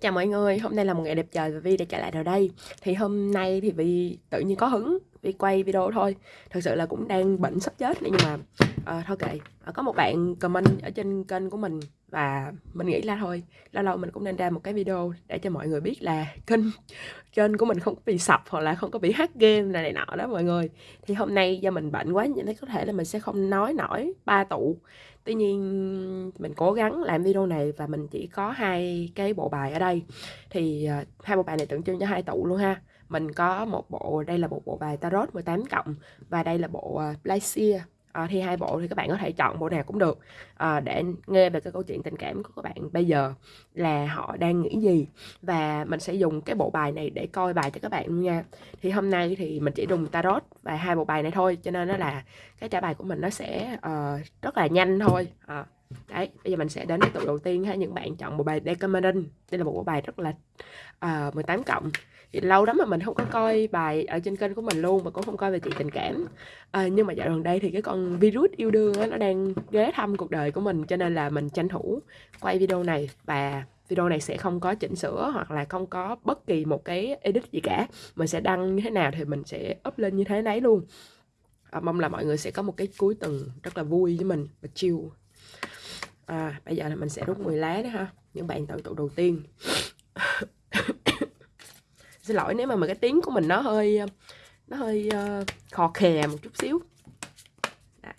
Chào mọi người, hôm nay là một ngày đẹp trời và Vi đã trở lại rồi đây. Thì hôm nay thì Vi tự nhiên có hứng Vi quay video thôi. Thật sự là cũng đang bệnh sắp chết nhưng mà uh, Thôi kệ, uh, có một bạn comment ở trên kênh của mình Và mình nghĩ là thôi Lâu lâu mình cũng nên ra một cái video Để cho mọi người biết là kênh kênh của mình không có bị sập Hoặc là không có bị hack game này, này nọ đó mọi người. Thì hôm nay do mình bệnh quá Nên có thể là mình sẽ không nói nổi ba tụ tuy nhiên mình cố gắng làm video này và mình chỉ có hai cái bộ bài ở đây. Thì uh, hai bộ bài này tượng trưng cho hai tụ luôn ha. Mình có một bộ đây là một bộ bài tarot 18 cộng và đây là bộ à, uh, Glacier Ờ, à, thì hai bộ thì các bạn có thể chọn bộ nào cũng được. À, để nghe về cái câu chuyện tình cảm của các bạn bây giờ là họ đang nghĩ gì. Và mình sẽ dùng cái bộ bài này để coi bài cho các bạn luôn nha. Thì hôm nay thì mình chỉ dùng tarot và hai bộ bài này thôi cho nên nó là cái trả bài của mình nó sẽ uh, rất là nhanh thôi. À, đấy bây giờ mình sẽ đến cái tụ đầu tiên ha. Những bạn chọn bộ bài Decameron. Đây là một bộ bài rất là uh, 18 cộng lâu lắm mà mình không có coi bài ở trên kênh của mình luôn và cũng không coi về chuyện tình cảm. À, nhưng mà dạo gần đây thì cái con virus yêu đương á, nó đang ghé thăm cuộc đời của mình cho nên là mình tranh thủ quay video này. Và video này sẽ không có chỉnh sửa hoặc là không có bất kỳ một cái edit gì cả. Mình sẽ đăng như thế nào thì mình sẽ up lên như thế nấy luôn. À, mong là mọi người sẽ có một cái cuối tuần rất là vui với mình và chill. À, bây giờ là mình sẽ rút 10 lá đó ha. Những bạn tự tụ đầu tiên xin lỗi nếu mà, mà cái tiếng của mình nó hơi nó hơi uh, khò khè một chút xíu. Đấy.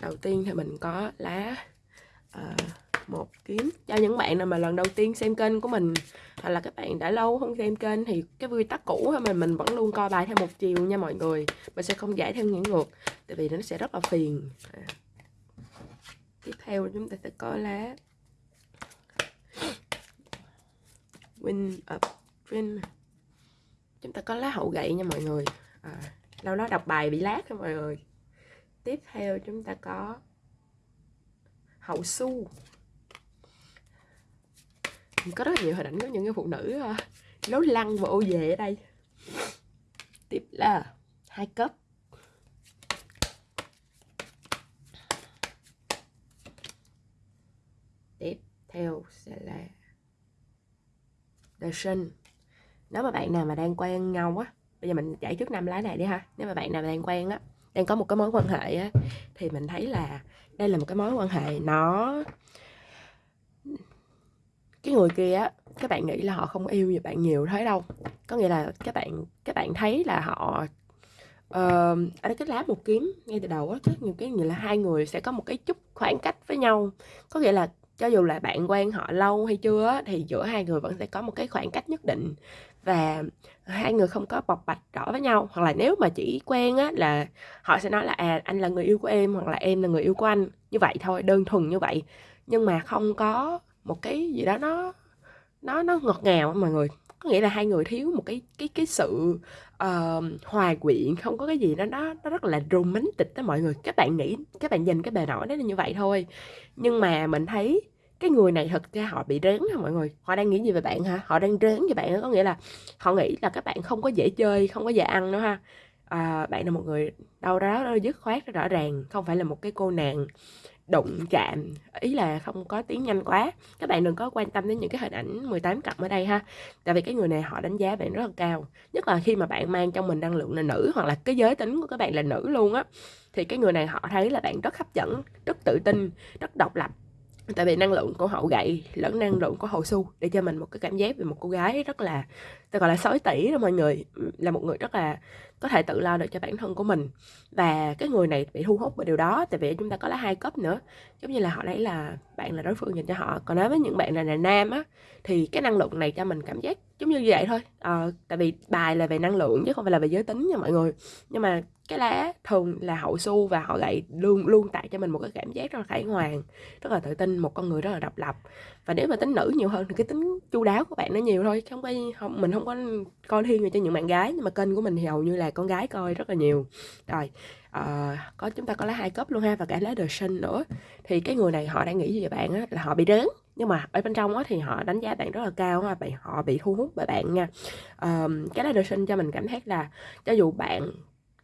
đầu tiên thì mình có lá uh, một kiếm. Cho những bạn nào mà lần đầu tiên xem kênh của mình hoặc là các bạn đã lâu không xem kênh thì cái quy tắc cũ mà mình vẫn luôn coi bài theo một chiều nha mọi người. Mình sẽ không giải theo những ngược tại vì nó sẽ rất là phiền. À. tiếp theo chúng ta sẽ có lá. Win up win. Chúng ta có lá hậu gậy nha mọi người. À, lâu đó đọc bài bị lát nha mọi người. Tiếp theo chúng ta có hậu su có rất là nhiều hình ảnh của những cái phụ nữ ờ, uh, lố lăng và ô về ở đây. Tiếp là hai cấp tiếp theo sẽ là The Sun. Nếu mà bạn nào mà đang quen nhau á bây giờ mình giải trước năm lá này đi ha. Nếu mà bạn nào đang quen á đang có một cái mối quan hệ á thì mình thấy là đây là một cái mối quan hệ nó cái người kia á các bạn nghĩ là họ không yêu nhiều bạn nhiều thế đâu. Có nghĩa là các bạn các bạn thấy là họ uh, ở đây cái lá một kiếm ngay từ đầu á rất nhiều cái như là hai người sẽ có một cái chút khoảng cách với nhau. Có nghĩa là cho dù là bạn quen họ lâu hay chưa thì giữa hai người vẫn sẽ có một cái khoảng cách nhất định. Và hai người không có bộc bạch rõ với nhau. Hoặc là nếu mà chỉ quen á, là họ sẽ nói là à anh là người yêu của em, hoặc là em là người yêu của anh. Như vậy thôi, đơn thuần như vậy. Nhưng mà không có một cái gì đó nó nó nó ngọt ngào mọi người. Có nghĩa là hai người thiếu một cái cái cái sự uh, hòa quyện không có cái gì đó nó nó rất là romantic đó mọi người. Các bạn nghĩ các bạn nhìn cái bề nổi đó là như vậy thôi. Nhưng mà mình thấy cái người này thật ra họ bị rén hả mọi người. Họ đang nghĩ gì về bạn hả? Họ đang rén về bạn có nghĩa là họ nghĩ là các bạn không có dễ chơi không có dễ ăn nữa ha. À, bạn là một người đâu đó dứt khoát rõ ràng không phải là một cái cô nàng đụng chạm, ý là không có tiếng nhanh quá. Các bạn đừng có quan tâm đến những cái hình ảnh 18 cặp ở đây ha. Tại vì cái người này họ đánh giá bạn rất là cao. Nhất là khi mà bạn mang trong mình năng lượng là nữ, hoặc là cái giới tính của các bạn là nữ luôn á, thì cái người này họ thấy là bạn rất hấp dẫn, rất tự tin, rất độc lập. Tại vì năng lượng của hậu gậy lẫn năng lượng của hậu su để cho mình một cái cảm giác về một cô gái rất là ta gọi là sói tỷ đó mọi người. Ừ, là một người rất là có thể tự lo được cho bản thân của mình. Và cái người này bị thu hút bởi điều đó tại vì chúng ta có lá hai cấp nữa. Giống như là họ đấy là bạn là đối phương dành cho họ. Còn nói với những bạn là, là nam á thì cái năng lượng này cho mình cảm giác giống như vậy thôi. À, tại vì bài là về năng lượng chứ không phải là về giới tính nha mọi người. Nhưng mà cái lá thường là hậu su và họ lại luôn luôn tạo cho mình một cái cảm giác rất là khải hoàn rất là tự tin một con người rất là độc lập và nếu mà tính nữ nhiều hơn thì cái tính chu đáo của bạn nó nhiều thôi không có không mình không có coi thiên về cho những bạn gái nhưng mà kênh của mình thì hầu như là con gái coi rất là nhiều. Rồi uh, có chúng ta có lá hai cấp luôn ha và cả lá đời sinh nữa. Thì cái người này họ đang nghĩ gì về bạn á là họ bị đớn nhưng mà ở bên trong á thì họ đánh giá bạn rất là cao ha vậy họ bị thu hút bởi bạn nha. Uh, cái lá đời sinh cho mình cảm giác là cho dù bạn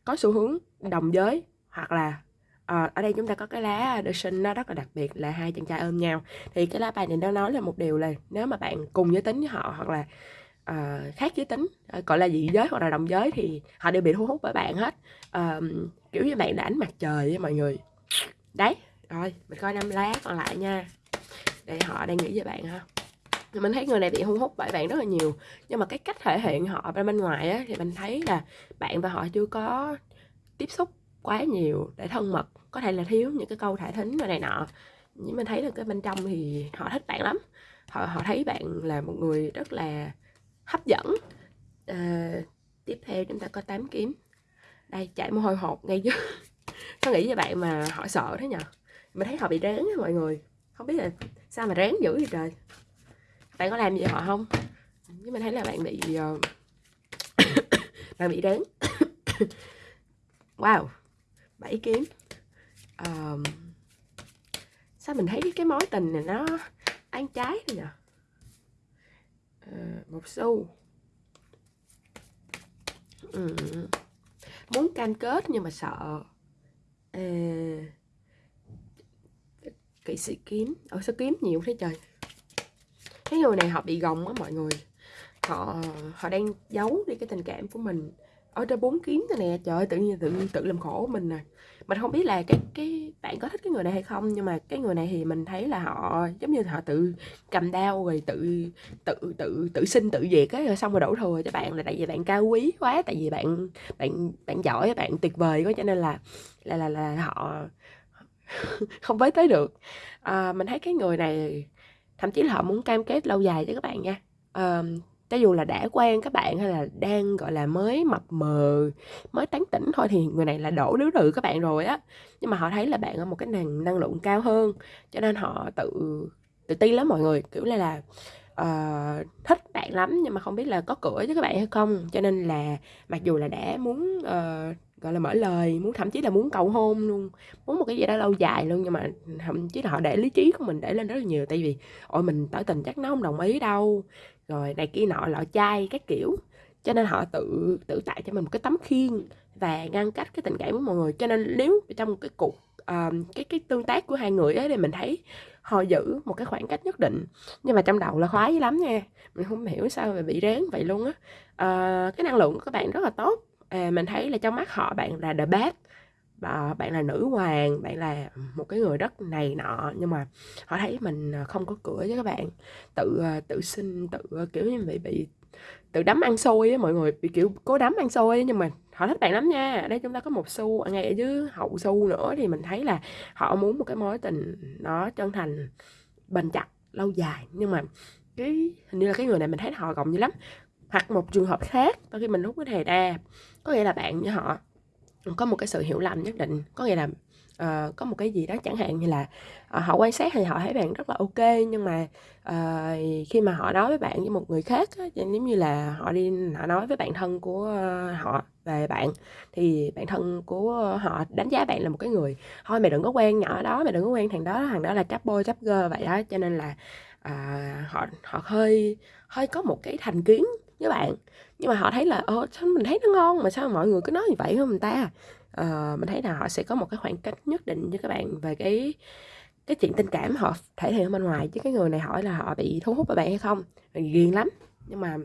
có xu hướng đồng giới hoặc là à, ở đây chúng ta có cái lá ờ, The Sun nó rất là đặc biệt là hai chàng trai ôm nhau. Thì cái lá bài này nó nói là một điều là nếu mà bạn cùng giới tính với họ hoặc là uh, khác giới tính gọi là dị giới hoặc là đồng giới thì họ đều bị thu hút bởi bạn hết. Uh, kiểu như bạn là ánh mặt trời với mọi người. Đấy rồi mình coi năm lá còn lại nha. Để họ đang nghĩ về bạn ha. Mình thấy người này bị thu hút bởi bạn rất là nhiều nhưng mà cái cách thể hiện họ bên ngoài á, thì mình thấy là bạn và họ chưa có tiếp xúc quá nhiều để thân mật có thể là thiếu những cái câu thả thính rồi này nọ. Nhưng mình thấy là cái bên trong thì họ thích bạn lắm. Họ họ thấy bạn là một người rất là hấp dẫn. À, tiếp theo chúng ta có tám kiếm. Đây chạy mồ hôi hột ngay chứ có nghĩ về bạn mà họ sợ thế nhở mình thấy họ bị rén mọi người. Không biết là sao mà rén dữ vậy trời. Bạn có làm gì họ không? Nhưng mình thấy là bạn bị uh... bạn bị rén wow bảy kiếm. Um, sao mình thấy cái mối tình này nó ăn trái rồi nhở uh, một xu. Ừ. muốn cam kết nhưng mà sợ. Uh, kỹ sĩ kiếm. Ở sao kiếm nhiều thế trời? Cái người này họ bị gồng á mọi người. Họ họ đang giấu đi cái tình cảm của mình ở trên bốn kiếm thế nè. Trời ơi tự nhiên tự tự làm khổ mình nè mình không biết là cái cái bạn có thích cái người này hay không nhưng mà cái người này thì mình thấy là họ giống như họ tự cầm đao rồi tự tự tự tự sinh tự diệt á rồi xong rồi đổ thừa cho bạn là tại vì bạn cao quý quá tại vì bạn bạn bạn giỏi bạn tuyệt vời quá cho nên là là là là họ không với tới được. À, mình thấy cái người này thậm chí là họ muốn cam kết lâu dài cho các bạn nha. À, cho dù là đã quen các bạn hay là đang gọi là mới mập mờ mới tán tỉnh thôi thì người này là đổ đứa rự các bạn rồi á. Nhưng mà họ thấy là bạn ở một cái năng năng lượng cao hơn cho nên họ tự tự ti lắm mọi người. Kiểu là là uh, thích bạn lắm nhưng mà không biết là có cửa với các bạn hay không. Cho nên là mặc dù là đã muốn uh, gọi là mở lời muốn thậm chí là muốn cầu hôn luôn muốn một cái gì đó lâu dài luôn nhưng mà thậm chí là họ để lý trí của mình để lên rất là nhiều. Tại vì ôi mình tỏ tình chắc nó không đồng ý đâu rồi này kia nọ lọ chai các kiểu. Cho nên họ tự tự tạo cho mình một cái tấm khiên và ngăn cách cái tình cảm của mọi người. Cho nên nếu trong cái cuộc uh, cái cái tương tác của hai người ấy thì mình thấy họ giữ một cái khoảng cách nhất định. Nhưng mà trong đầu là khoái lắm nha. Mình không hiểu sao mà bị rén vậy luôn á. Uh, cái năng lượng của các bạn rất là tốt. À, mình thấy là trong mắt họ bạn là the best à, bạn là nữ hoàng bạn là một cái người rất này nọ nhưng mà họ thấy mình ờ, không có cửa với các bạn. Tự ờ, tự sinh tự kiểu như bị bị tự đấm ăn xôi á mọi người bị kiểu cố đấm ăn xôi nhưng mà họ thích bạn lắm nha. Ở đây chúng ta có một xu ngay ở dưới hậu xu nữa thì mình thấy là họ muốn một cái mối tình nó chân thành bền chặt lâu dài. Nhưng mà cái hình như là cái người này mình thấy họ gồng như lắm. Hoặc một trường hợp khác đôi khi mình hút cái thề đa có nghĩa là bạn với họ có một cái sự hiểu lầm nhất định. Có nghĩa là uh, có một cái gì đó chẳng hạn như là uh, họ quan sát thì họ thấy bạn rất là ok nhưng mà uh, khi mà họ nói với bạn với một người khác á, giống như là họ đi họ nói với bạn thân của uh, họ về bạn thì bạn thân của họ đánh giá bạn là một cái người thôi mày đừng có quen nhỏ đó mày đừng có quen thằng đó thằng đó là chắp bôi chắp gơ vậy đó cho nên là uh, họ họ hơi hơi có một cái thành kiến với bạn nhưng mà họ thấy là ờ sao mình thấy nó ngon mà sao mọi người cứ nói như vậy không mình ta? Uh, mình thấy là họ sẽ có một cái khoảng cách nhất định với các bạn về cái cái chuyện tình cảm họ thể hiện ở bên ngoài. Chứ cái người này hỏi là họ bị thu hút bởi bạn hay không? Ghiền lắm. Nhưng mà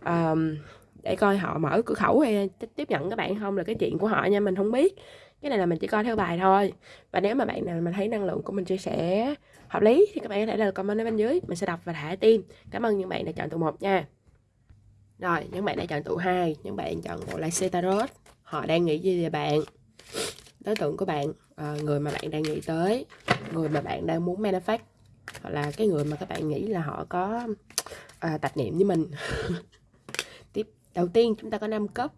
uh, để coi họ mở cửa khẩu hay tiếp nhận các bạn không là cái chuyện của họ nha mình không biết. Cái này là mình chỉ coi theo bài thôi. Và nếu mà bạn nào mà thấy năng lượng của mình chia sẻ hợp lý thì các bạn có thể là comment ở bên dưới. Mình sẽ đọc và thả tim cảm ơn những bạn đã chọn tụ một nha rồi, những bạn đã chọn tụ 2, những bạn chọn bộ Lycée Tarot, họ đang nghĩ gì về bạn? Đối tượng của bạn, ờ, người mà bạn đang nghĩ tới, người mà bạn đang muốn manifest, hoặc là cái người mà các bạn nghĩ là họ có à, tạp niệm với mình. Tiếp đầu tiên chúng ta có 5 cấp.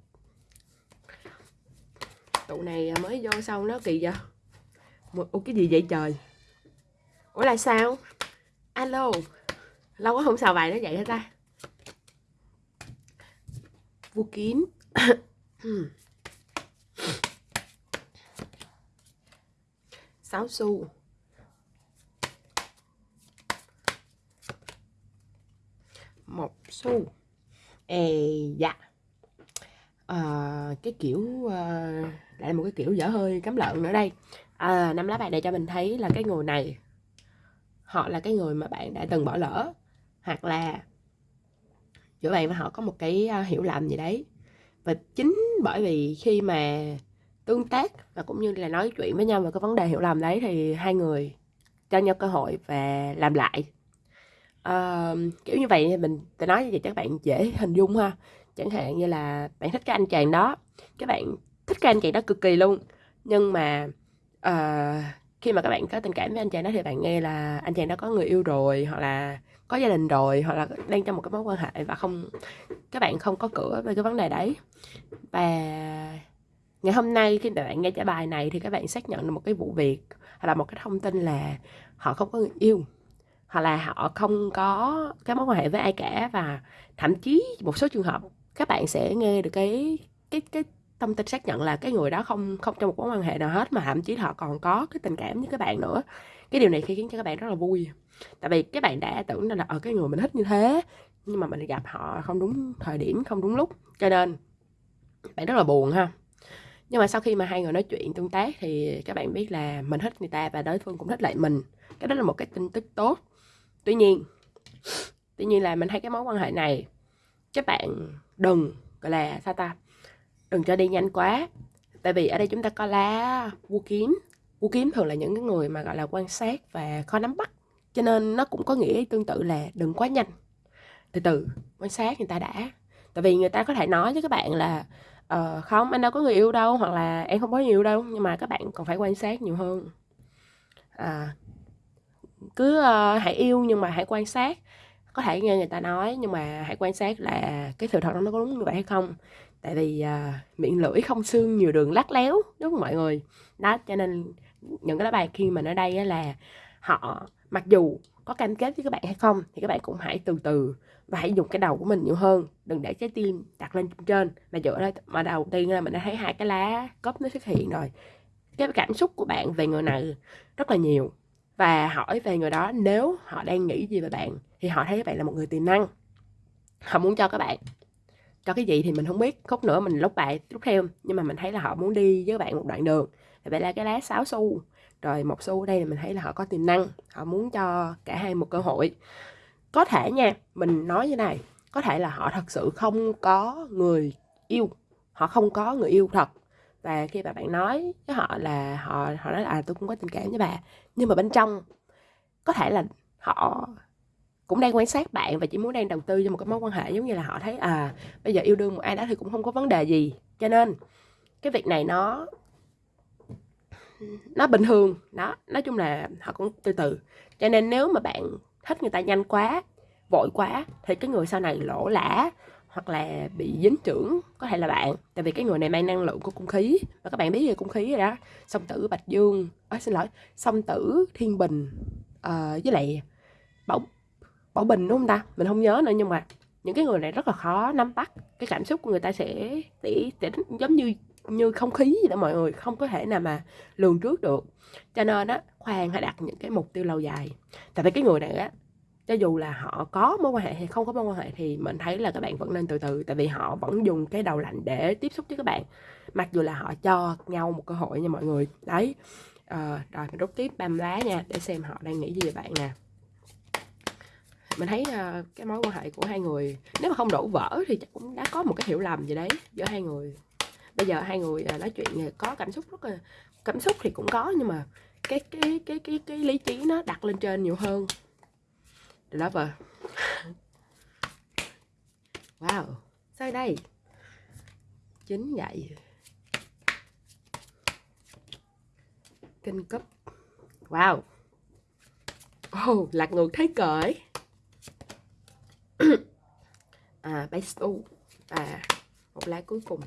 Tụ này mới vô xong nó kỳ vậy? ô cái gì vậy trời? Ủa là sao? Alo. Lâu quá không xào bài nó vậy hả ta? Vu kín. Sáu xu một xu ê dạ. À, cái kiểu à, lại một cái kiểu dở hơi cắm lợn nữa đây. À, năm lá bài này cho mình thấy là cái người này họ là cái người mà bạn đã từng bỏ lỡ hoặc là giữa bạn và họ có một cái hiểu lầm gì đấy. Và chính bởi vì khi mà tương tác và cũng như là nói chuyện với nhau về cái vấn đề hiểu lầm đấy thì hai người cho nhau cơ hội và làm lại. Uh, kiểu như vậy mình sẽ nói như vậy các bạn dễ hình dung ha. Chẳng hạn như là bạn thích cái anh chàng đó các bạn thích cái anh chàng đó cực kỳ luôn. Nhưng mà uh, khi mà các bạn có tình cảm với anh chàng đó thì bạn nghe là anh chàng đó có người yêu rồi hoặc là có gia đình rồi hoặc là đang trong một cái mối quan hệ và không, các bạn không có cửa về cái vấn đề đấy. Và ngày hôm nay khi các bạn nghe trả bài này thì các bạn xác nhận được một cái vụ việc hoặc là một cái thông tin là họ không có người yêu, hoặc là họ không có cái mối quan hệ với ai cả. Và thậm chí một số trường hợp các bạn sẽ nghe được cái cái cái thông tin xác nhận là cái người đó không không trong một mối quan hệ nào hết mà thậm chí họ còn có cái tình cảm với các bạn nữa. Cái điều này khiến cho các bạn rất là vui tại vì các bạn đã tưởng là ở cái người mình thích như thế, nhưng mà mình gặp họ không đúng thời điểm, không đúng lúc. Cho nên, bạn rất là buồn ha. Nhưng mà sau khi mà hai người nói chuyện tương tác thì các bạn biết là mình thích người ta và đối phương cũng thích lại mình. Cái đó là một cái tin tức tốt. Tuy nhiên tuy nhiên là mình thấy cái mối quan hệ này, các bạn đừng, gọi là, sao ta, đừng cho đi nhanh quá. Tại vì ở đây chúng ta có lá, vua kiếm. Vua kiếm thường là những cái người mà, gọi là, quan sát và khó nắm bắt cho nên nó cũng có nghĩa tương tự là đừng quá nhanh. Từ từ quan sát người ta đã. Tại vì người ta có thể nói với các bạn là uh, không anh đâu có người yêu đâu hoặc là em không có người yêu đâu. Nhưng mà các bạn còn phải quan sát nhiều hơn. À, cứ uh, hãy yêu nhưng mà hãy quan sát. Có thể nghe người ta nói nhưng mà hãy quan sát là cái sự thật đó nó có đúng như vậy hay không. Tại vì uh, miệng lưỡi không xương nhiều đường lắc léo đúng không mọi người? Đó cho nên những cái bài khi mà ở đây là họ mặc dù có cam kết với các bạn hay không, thì các bạn cũng hãy từ từ và hãy dùng cái đầu của mình nhiều hơn. Đừng để trái tim đặt lên trên mà dựa đây mà đầu tiên là mình đã thấy hai cái lá cốc nó xuất hiện rồi. Cái cảm xúc của bạn về người này rất là nhiều. Và hỏi về người đó, nếu họ đang nghĩ gì về bạn, thì họ thấy các bạn là một người tiềm năng. Họ muốn cho các bạn, cho cái gì thì mình không biết. Khúc nữa mình lúc bài lúc theo, nhưng mà mình thấy là họ muốn đi với các bạn một đoạn đường. Vậy là cái lá sáo xu rồi một xu đây là mình thấy là họ có tiềm năng họ muốn cho cả hai một cơ hội. Có thể nha mình nói như này có thể là họ thật sự không có người yêu họ không có người yêu thật. Và khi mà bạn nói với họ là họ họ nói là à, tôi cũng có tình cảm với bà. Nhưng mà bên trong có thể là họ cũng đang quan sát bạn và chỉ muốn đang đầu tư cho một cái mối quan hệ giống như là họ thấy à bây giờ yêu đương một ai đó thì cũng không có vấn đề gì. Cho nên cái việc này nó nó bình thường đó. Nói chung là họ cũng từ từ. Cho nên nếu mà bạn thích người ta nhanh quá vội quá thì cái người sau này lỗ lã hoặc là bị dính trưởng có thể là bạn. Tại vì cái người này mang năng lượng của cung khí và các bạn biết về cung khí rồi đó. Song tử bạch dương à, xin lỗi song tử thiên bình uh, với lại bảo bảo bình đúng không ta? Mình không nhớ nữa nhưng mà những cái người này rất là khó nắm bắt. Cái cảm xúc của người ta sẽ tỉ, tỉ giống như như không khí gì đó mọi người không có thể nào mà lường trước được. Cho nên á khoan hãy đặt những cái mục tiêu lâu dài. Tại vì cái người này á cho dù là họ có mối quan hệ hay không có mối quan hệ thì mình thấy là các bạn vẫn nên từ từ. Tại vì họ vẫn dùng cái đầu lạnh để tiếp xúc với các bạn. Mặc dù là họ cho nhau một cơ hội nha mọi người. Đấy. À, rồi mình rút tiếp băm lá nha để xem họ đang nghĩ gì về bạn nè. Mình thấy uh, cái mối quan hệ của hai người nếu mà không đổ vỡ thì chắc cũng đã có một cái hiểu lầm gì đấy giữa hai người bây giờ hai người à, nói chuyện có cảm xúc rất là cảm xúc thì cũng có nhưng mà cái cái cái cái cái lý trí nó đặt lên trên nhiều hơn. Đó Lover. Wow. Sao đây? Chính vậy. Kinh cấp Wow. Oh, lạc ngược thấy cởi à, base u. Và một lá cuối cùng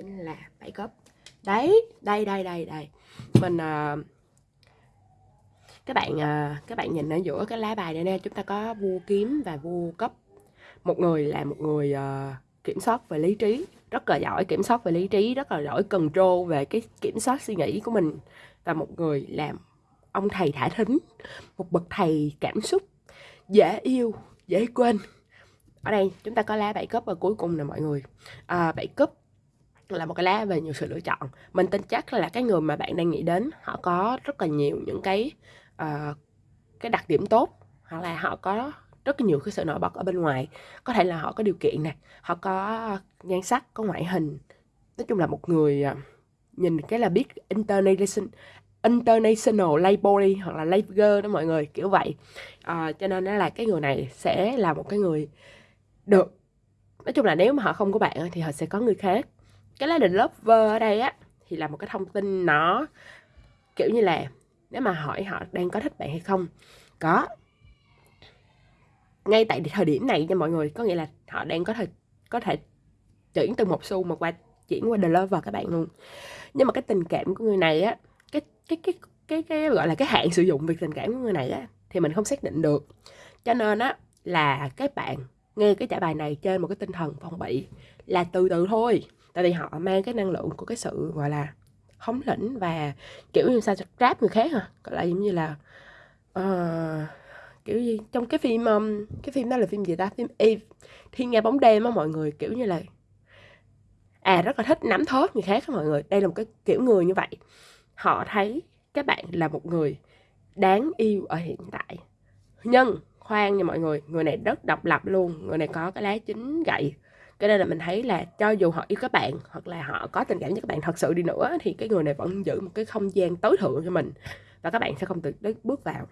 chính là bảy cấp đấy đây đây đây đây. Mình uh, các bạn uh, các bạn nhìn ở giữa cái lá bài này nè chúng ta có vua kiếm và vua cấp một người là một người uh, kiểm soát về lý trí rất là giỏi kiểm soát về lý trí rất là giỏi cần control về cái kiểm soát suy nghĩ của mình. Và một người làm ông thầy thả thính một bậc thầy cảm xúc dễ yêu dễ quên. Ở đây chúng ta có lá bảy cấp ở cuối cùng là mọi người. À, bảy cấp là một cái lá về nhiều sự lựa chọn. Mình tin chắc là cái người mà bạn đang nghĩ đến họ có rất là nhiều những cái uh, cái đặc điểm tốt hoặc là họ có rất là nhiều cái sự nổi bật ở bên ngoài. Có thể là họ có điều kiện nè họ có nhan sắc có ngoại hình. Nói chung là một người uh, nhìn cái là biết international international label hoặc là label đó mọi người kiểu vậy. À, cho nên là cái người này sẽ là một cái người được. Nói chung là nếu mà họ không có bạn thì họ sẽ có người khác cái lá định lover ở đây á, thì là một cái thông tin nó, kiểu như là, nếu mà hỏi họ đang có thích bạn hay không, có. Ngay tại thời điểm này nha mọi người, có nghĩa là họ đang có thể có thể chuyển từ một xu mà qua, chuyển qua the lover các bạn luôn. Nhưng mà cái tình cảm của người này á, cái cái cái cái cái gọi là cái hạn sử dụng việc tình cảm của người này á, thì mình không xác định được. Cho nên á, là các bạn nghe cái trả bài này trên một cái tinh thần phòng bị là từ từ thôi tại vì họ mang cái năng lượng của cái sự gọi là hóng lĩnh và kiểu như sao trap người khác hả? Gọi là giống như là uh, kiểu gì trong cái phim um, cái phim đó là phim gì ta? Phim Eve thiên nga bóng đêm á mọi người kiểu như là à rất là thích nắm thóp người khác á mọi người. Đây là một cái kiểu người như vậy. Họ thấy các bạn là một người đáng yêu ở hiện tại. Nhưng khoan nha mọi người người này rất độc lập luôn người này có cái lá chính gậy cái nên là mình thấy là cho dù họ yêu các bạn hoặc là họ có tình cảm với các bạn thật sự đi nữa thì cái người này vẫn giữ một cái không gian tối thượng cho mình và các bạn sẽ không tự bước vào.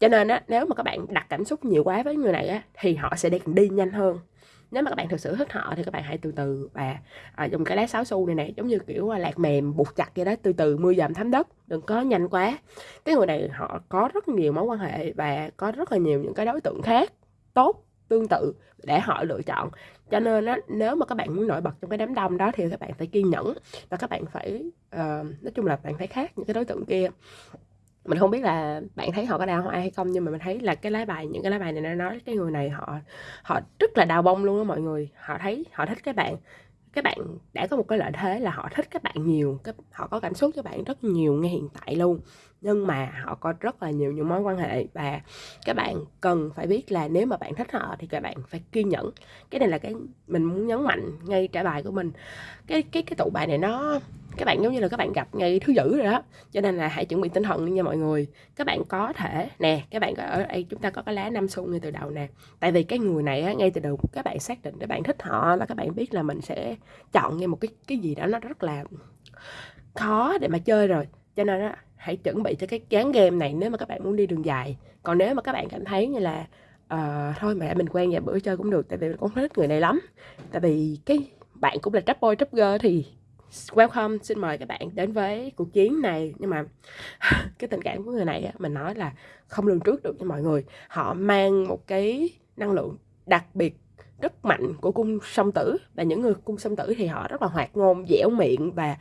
Cho nên á nếu mà các bạn đặt cảm xúc nhiều quá với người này á thì họ sẽ đi, đi nhanh hơn. Nếu mà các bạn thực sự thích họ thì các bạn hãy từ từ và à, dùng cái lá sáo xu này này giống như kiểu à, lạc mềm buộc chặt vậy đó từ từ mưa dầm thấm đất đừng có nhanh quá. Cái người này họ có rất nhiều mối quan hệ và có rất là nhiều những cái đối tượng khác tốt tương tự để họ lựa chọn. Cho nên á nếu mà các bạn muốn nổi bật trong cái đám đông đó thì các bạn phải kiên nhẫn và các bạn phải uh, nói chung là bạn phải khác những cái đối tượng kia. Mình không biết là bạn thấy họ có đào hoa hay không nhưng mà mình thấy là cái lá bài những cái lá bài này nó nói cái người này họ họ rất là đào bông luôn đó mọi người. Họ thấy họ thích các bạn các bạn đã có một cái lợi thế là họ thích các bạn nhiều các, họ có cảm xúc cho bạn rất nhiều ngay hiện tại luôn. Nhưng mà họ có rất là nhiều những mối quan hệ và các bạn cần phải biết là nếu mà bạn thích họ thì các bạn phải kiên nhẫn. Cái này là cái mình muốn nhấn mạnh ngay trả bài của mình. Cái cái cái tụ bài này nó các bạn giống như là các bạn gặp ngày thứ dữ rồi đó. Cho nên là hãy chuẩn bị tinh thần đi nha mọi người. Các bạn có thể nè các bạn ở đây chúng ta có cái lá năm xu ngay từ đầu nè. Tại vì cái người này á, ngay từ đầu các bạn xác định để bạn thích họ là các bạn biết là mình sẽ chọn ngay một cái cái gì đó nó rất là khó để mà chơi rồi. Cho nên á hãy chuẩn bị cho cái chán game này nếu mà các bạn muốn đi đường dài. Còn nếu mà các bạn cảm thấy như là uh, thôi mẹ mình quen vài bữa chơi cũng được tại vì mình cũng thích người này lắm. Tại vì cái bạn cũng là trap boy trap girl thì welcome xin mời các bạn đến với cuộc chiến này. Nhưng mà cái tình cảm của người này á, mình nói là không lường trước được cho mọi người. Họ mang một cái năng lượng đặc biệt rất mạnh của cung song tử. Và những người cung song tử thì họ rất là hoạt ngôn dẻo miệng và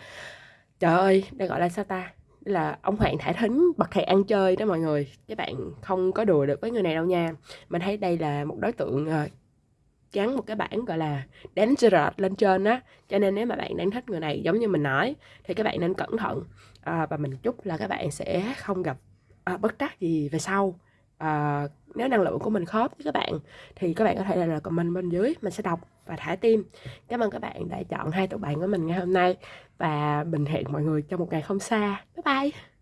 trời ơi đây gọi là sao ta? Là ông Hoàng thả thính bậc thầy ăn chơi đó mọi người. Các bạn không có đùa được với người này đâu nha. Mình thấy đây là một đối tượng ờ, gắn một cái bảng gọi là dangerous lên trên á. Cho nên nếu mà bạn đang thích người này giống như mình nói thì các bạn nên cẩn thận. À, và mình chúc là các bạn sẽ không gặp à, bất trắc gì về sau. À, nếu năng lượng của mình khớp với các bạn thì các bạn có thể là comment bên dưới mình sẽ đọc và thả tim. Cảm ơn các bạn đã chọn hai tụi bạn của mình ngày hôm nay. Và mình hẹn mọi người trong một ngày không xa. Bye bye!